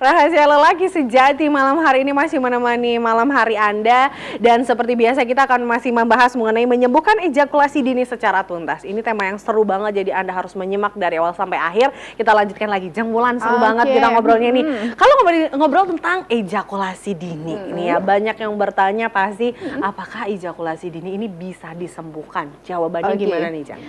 Rahasia lelaki sejati malam hari ini masih menemani malam hari Anda dan seperti biasa kita akan masih membahas mengenai menyembuhkan ejakulasi dini secara tuntas. Ini tema yang seru banget jadi Anda harus menyimak dari awal sampai akhir. Kita lanjutkan lagi jengmulan seru okay. banget kita ngobrolnya ini. Hmm. Kalau ngobrol, ngobrol tentang ejakulasi dini hmm. ini ya banyak yang bertanya pasti hmm. apakah ejakulasi dini ini bisa disembuhkan? Jawabannya okay. gimana nih, Jang?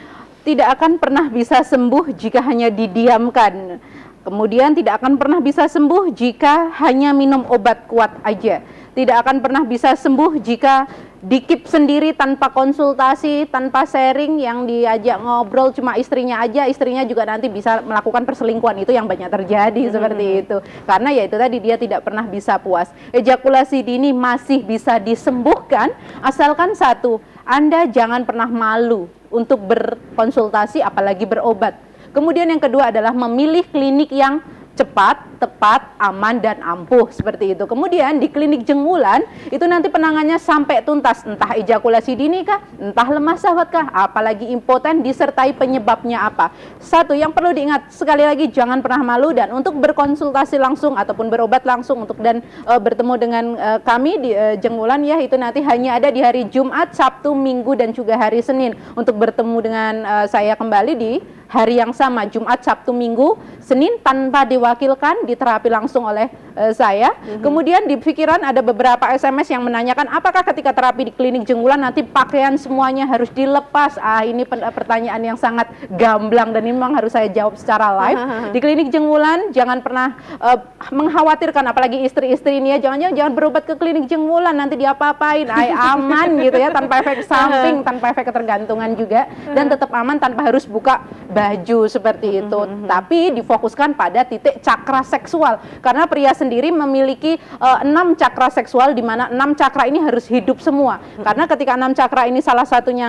Tidak akan pernah bisa sembuh jika hanya didiamkan Kemudian tidak akan pernah bisa sembuh jika hanya minum obat kuat aja. Tidak akan pernah bisa sembuh jika dikip sendiri tanpa konsultasi, tanpa sharing yang diajak ngobrol cuma istrinya aja, istrinya juga nanti bisa melakukan perselingkuhan itu yang banyak terjadi hmm. seperti itu. Karena ya itu tadi dia tidak pernah bisa puas. Ejakulasi dini masih bisa disembuhkan asalkan satu, Anda jangan pernah malu untuk berkonsultasi apalagi berobat Kemudian yang kedua adalah memilih klinik yang cepat, tepat, aman, dan ampuh seperti itu. Kemudian di klinik jenggulan itu nanti penangannya sampai tuntas, entah ejakulasi dini kah, entah lemah syahwat kah, apalagi impoten disertai penyebabnya apa. Satu yang perlu diingat sekali lagi jangan pernah malu dan untuk berkonsultasi langsung ataupun berobat langsung untuk dan e, bertemu dengan e, kami di e, jenggulan ya itu nanti hanya ada di hari Jumat, Sabtu, Minggu dan juga hari Senin untuk bertemu dengan e, saya kembali di hari yang sama Jumat, Sabtu, Minggu, Senin tanpa diwakilkan diterapi langsung oleh uh, saya. Mm-hmm. Kemudian di pikiran ada beberapa SMS yang menanyakan apakah ketika terapi di klinik jenggulan nanti pakaian semuanya harus dilepas. Ah ini pertanyaan yang sangat gamblang dan ini memang harus saya jawab secara live. di klinik jenggulan jangan pernah uh, mengkhawatirkan apalagi istri-istri ini ya jangan jangan berobat ke klinik jenggulan nanti dia apa-apain. Ay, aman gitu ya tanpa efek samping, tanpa efek ketergantungan juga dan tetap aman tanpa harus buka baju seperti itu, mm -hmm. tapi difokuskan pada titik cakra seksual karena pria sendiri memiliki uh, enam cakra seksual di mana enam cakra ini harus hidup semua. Karena ketika enam cakra ini salah satunya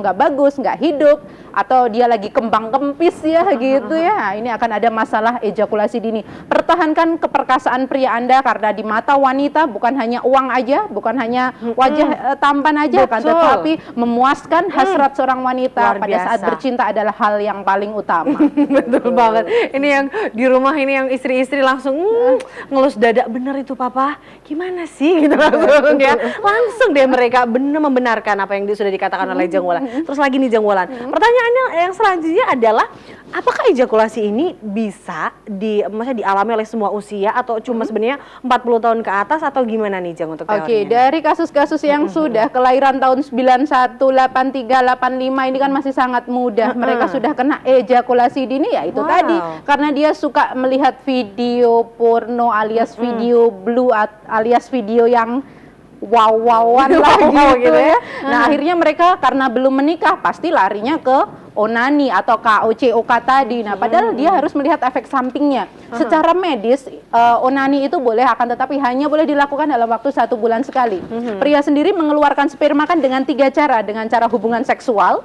nggak uh, bagus, nggak hidup, atau dia lagi kembang kempis ya gitu ya. ini akan ada masalah ejakulasi dini. Pertahankan keperkasaan pria anda karena di mata wanita bukan hanya uang aja bukan hanya wajah hmm. uh, tampan aja kan tetapi memuaskan hasrat hmm. seorang wanita Luar pada biasa. saat bercinta adalah hal yang paling utama. Betul banget. Ini yang di rumah ini yang istri-istri langsung mm, ngelus dada bener itu papa. Gimana sih? Gitu langsung ya. Langsung deh mereka benar membenarkan apa yang sudah dikatakan oleh Jengwolan terus lagi nih pertanyaan pertanyaannya yang selanjutnya adalah apakah ejakulasi ini bisa di maksudnya dialami oleh semua usia atau cuma hmm. sebenarnya 40 tahun ke atas atau gimana nih Jang untuk Oke, okay, dari kasus-kasus yang hmm. sudah kelahiran tahun 91, 83, 85 ini kan masih sangat muda. Hmm. Mereka sudah kena ejakulasi dini ya itu wow. tadi karena dia suka melihat video porno alias video blue alias video yang wow-wowan lah gitu, gitu ya. Nah, akhirnya mereka karena belum menikah pasti larinya ke onani atau KOCOK tadi. Nah, padahal dia harus melihat efek sampingnya. Secara medis, uh, onani itu boleh akan tetapi hanya boleh dilakukan dalam waktu satu bulan sekali. Pria sendiri mengeluarkan sperma kan dengan tiga cara, dengan cara hubungan seksual,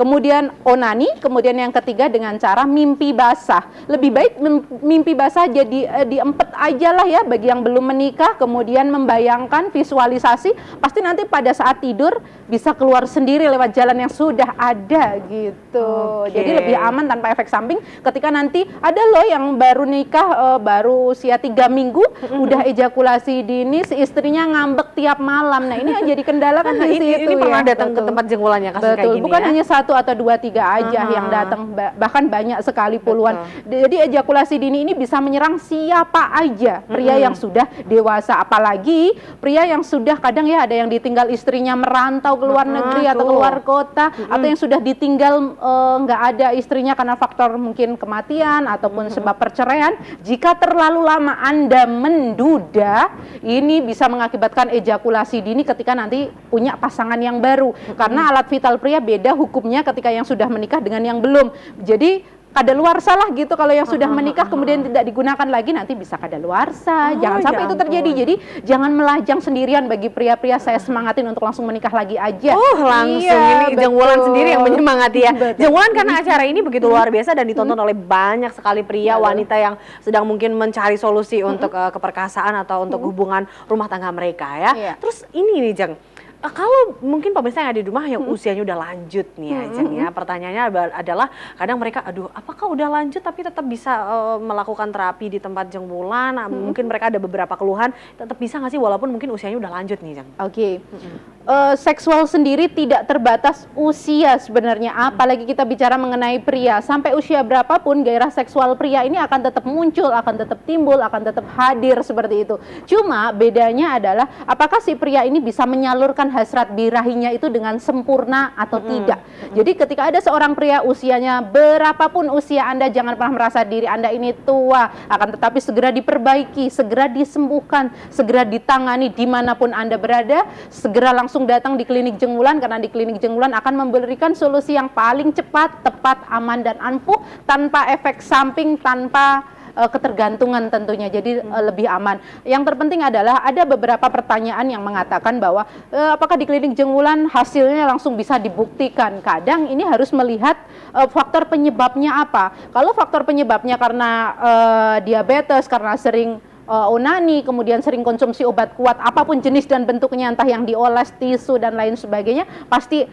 kemudian onani, kemudian yang ketiga dengan cara mimpi basah. Lebih baik mimpi basah jadi eh, diempet aja lah ya bagi yang belum menikah, kemudian membayangkan visualisasi, pasti nanti pada saat tidur bisa keluar sendiri lewat jalan yang sudah ada gitu. Okay. Jadi lebih aman tanpa efek samping. Ketika nanti ada loh yang baru nikah, uh, baru usia tiga minggu, udah ejakulasi dini, si istrinya ngambek tiap malam. Nah ini yang jadi kendala kan di situ ini, ini pernah ya. datang betul. ke tempat jenggolannya kasus betul. kayak gini Bukan ya? hanya satu satu atau dua tiga aja uh-huh. yang datang bahkan banyak sekali puluhan. Betul. Jadi ejakulasi dini ini bisa menyerang siapa aja pria uh-huh. yang sudah dewasa apalagi pria yang sudah kadang ya ada yang ditinggal istrinya merantau ke luar uh-huh, negeri atau keluar kota uh-huh. atau yang sudah ditinggal eh, nggak uh, ada istrinya karena faktor mungkin kematian ataupun uh-huh. sebab perceraian. Jika terlalu lama Anda menduda, ini bisa mengakibatkan ejakulasi dini ketika nanti punya pasangan yang baru. Karena alat vital pria beda hukumnya ketika yang sudah menikah dengan yang belum. Jadi kada luar salah gitu kalau yang sudah menikah kemudian tidak digunakan lagi nanti bisa kada luar. Oh, jangan sampai ya itu terjadi. Jadi jangan melajang sendirian bagi pria-pria saya semangatin untuk langsung menikah lagi aja. Oh, langsung iya, ini Jengwolan sendiri yang menyemangati ya. Jengwolan karena acara ini begitu luar biasa dan ditonton oleh banyak sekali pria wanita yang sedang mungkin mencari solusi untuk uh, keperkasaan atau untuk hubungan rumah tangga mereka ya. Iya. Terus ini nih Jeng kalau mungkin pemirsa yang ada di rumah yang usianya udah lanjut nih ya, Jeng, ya. Pertanyaannya aba- adalah kadang mereka aduh apakah udah lanjut tapi tetap bisa eh, melakukan terapi di tempat jeng bulan? Nah, Mungkin mereka ada beberapa keluhan, tetap bisa nggak sih walaupun mungkin usianya udah lanjut nih, Jeng? Oke, Eh, seksual sendiri tidak terbatas usia sebenarnya. Apalagi kita bicara mengenai pria, sampai usia berapapun gairah seksual pria ini akan tetap muncul, akan tetap timbul, akan tetap hadir seperti itu. Cuma bedanya adalah apakah si pria ini bisa menyalurkan hasrat birahinya itu dengan sempurna atau tidak. Jadi ketika ada seorang pria usianya berapapun usia Anda jangan pernah merasa diri Anda ini tua, akan tetapi segera diperbaiki, segera disembuhkan, segera ditangani di mana pun Anda berada, segera langsung datang di klinik Jenggulan karena di klinik Jenggulan akan memberikan solusi yang paling cepat, tepat, aman dan ampuh tanpa efek samping, tanpa ketergantungan tentunya jadi eh, lebih aman. Yang terpenting adalah ada beberapa pertanyaan yang mengatakan bahwa eh, apakah di klinik Jenggulan hasilnya langsung bisa dibuktikan. Kadang ini harus melihat eh, faktor penyebabnya apa. Kalau faktor penyebabnya karena eh, diabetes, karena sering eh, onani, kemudian sering konsumsi obat kuat, apa pun jenis dan bentuknya, entah yang dioles, tisu dan lain sebagainya, pasti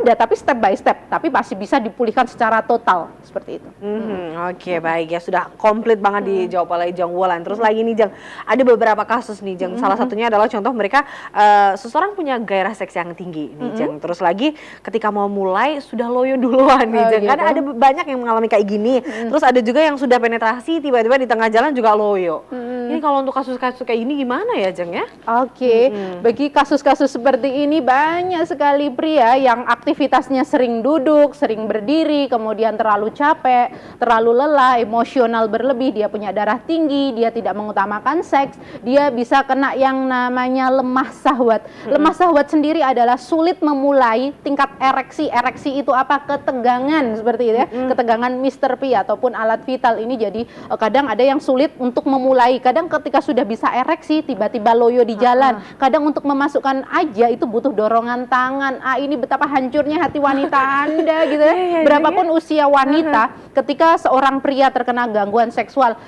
ada, tapi step by step, tapi masih bisa dipulihkan secara total seperti itu. Mhm, Oke baik ya sudah komplit banget dijawab oleh Jeng Wulan. Terus lagi nih Jeng, ada beberapa kasus nih Jeng. Salah satunya adalah contoh mereka eh, seseorang punya gairah seks yang tinggi nih Jeng. Terus lagi ketika mau mulai sudah loyo duluan nih Oh. Kan gitu. ada be- banyak yang mengalami kayak gini. Terus ada juga yang sudah penetrasi tiba-tiba di tengah jalan juga loyo. Ini kalau untuk kasus-kasus kayak ini gimana ya Jeng ya? Oke, bagi kasus-kasus seperti ini banyak sekali pria yang aktivitasnya sering duduk, sering berdiri, kemudian terlalu capek, terlalu lelah, emosional berlebih, dia punya darah tinggi, dia tidak mengutamakan seks, dia bisa kena yang namanya lemah sahwat. Lemah sahwat sendiri adalah sulit memulai tingkat ereksi. Ereksi itu apa? Ketegangan seperti itu ya. Ketegangan Mr. P ataupun alat vital ini jadi eh, kadang ada yang sulit untuk memulai. Kadang ketika sudah bisa ereksi tiba-tiba loyo di jalan. Kadang untuk memasukkan aja itu butuh dorongan tangan. Ah ini betapa hancurnya hati wanita Anda gitu ya. Iya, iya, Berapapun usia wanita ketika seorang pria terkena gangguan seksual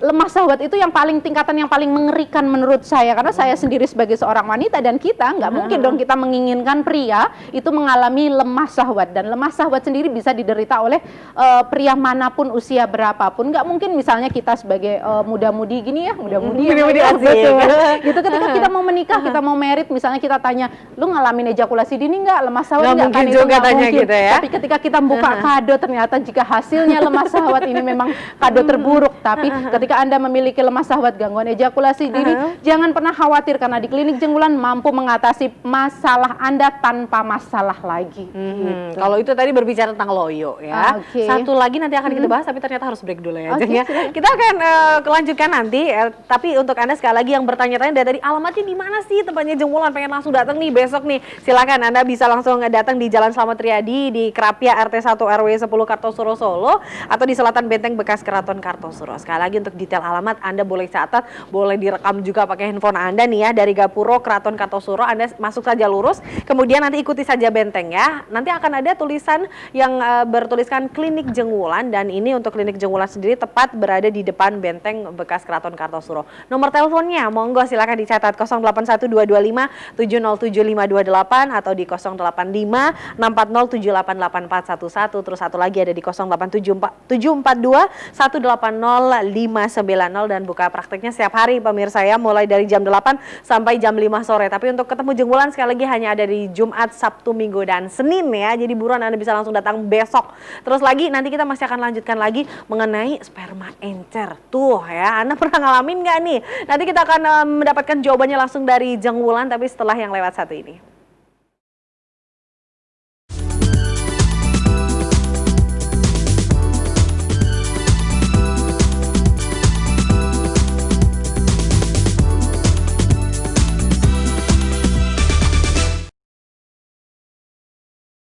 lemah sahwat itu yang paling tingkatan yang paling mengerikan menurut saya. Karena saya sendiri sebagai seorang wanita dan kita nggak mungkin dong kita menginginkan pria itu mengalami lemah sahwat dan lemah sahwat sendiri bisa diderita oleh eh, pria mana pun usia berapapun. Nggak mungkin misalnya kita sebagai eh, muda-mudi gini ya muda-mudi ya, Muda-mudi ya, asik. betul. gitu ketika kita mau menikah kita mau merit misalnya kita tanya lu ngalamin ejakulasi dini nggak? Lemah sahwat Nggak Itu juga nggak tanya mungkin. gitu ya. tapi ketika kita buka kado ternyata jika hasilnya lemah sahwat ini memang kado terburuk. Tapi ketika anda memiliki lemah sahwat gangguan ejakulasi dini jangan pernah khawatir karena di klinik jenggulan mampu mengatasi masalah anda tanpa masalah lagi Mhm, Kalau itu tadi berbicara tentang loyo ya. Oke. Satu lagi nanti akan kita bahas tapi ternyata harus break dulu ya. Jeng, ya. Kita akan eh, kelanjutkan nanti eh, tapi untuk Anda sekali lagi yang bertanya-tanya dari tadi alamatnya di mana sih tempatnya Jengmulan pengen langsung datang nih besok nih. Silakan Anda bisa langsung datang di Jalan Slamet Riyadi di Krapia RT 1 RW 10 Kartosuro Solo atau di Selatan Benteng bekas Keraton Kartosuro. Sekali lagi untuk detail alamat Anda boleh catat, boleh direkam juga pakai handphone Anda nih ya dari Gapuro Keraton Kartosuro. Anda masuk saja lurus, kemudian nanti ikuti saja benteng ya. Nanti akan ada tulisan yang eh, bertuliskan Klinik Jengwulan dan ini untuk Klinik Jengwulan sendiri tepat berada di depan benteng bekas Keraton Kartosuro. Nomor teleponnya monggo silakan dicatat 081225 7075228 atau di 085 640788411 terus satu lagi ada di 087742 180590 dan buka prakteknya setiap hari pemirsa ya mulai dari jam 8 sampai jam 5 sore. Tapi untuk ketemu Jenggulan sekali lagi hanya ada di Jumat, Sabtu, Minggu dan Senin ya. Jadi buruan Anda bisa langsung datang besok. Terus lagi nanti kita masih akan lanjutkan lagi mengenai sperma encer. Tuh ya, Anda pernah ngalamin nggak nih? Nanti kita akan eh, mendapatkan jawabannya langsung dari Jenggulan tapi setelah yang lewat satu ini.